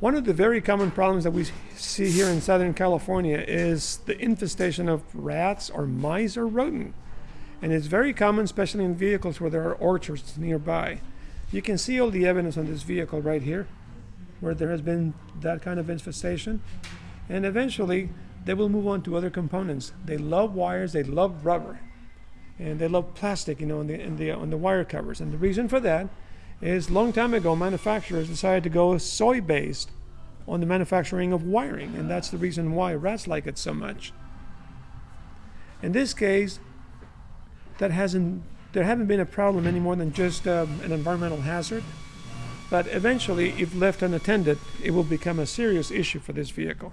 One of the very common problems that we see here in Southern California is the infestation of rats or mice or rodent. And it's very common, especially in vehicles where there are orchards nearby. You can see all the evidence on this vehicle right here, where there has been that kind of infestation. And eventually, they will move on to other components. They love wires, they love rubber, and they love plastic, you know, in the, in the, on the wire covers. And the reason for that is long time ago manufacturers decided to go soy based on the manufacturing of wiring and that's the reason why rats like it so much. In this case that hasn't there haven't been a problem any more than just um, an environmental hazard but eventually if left unattended it will become a serious issue for this vehicle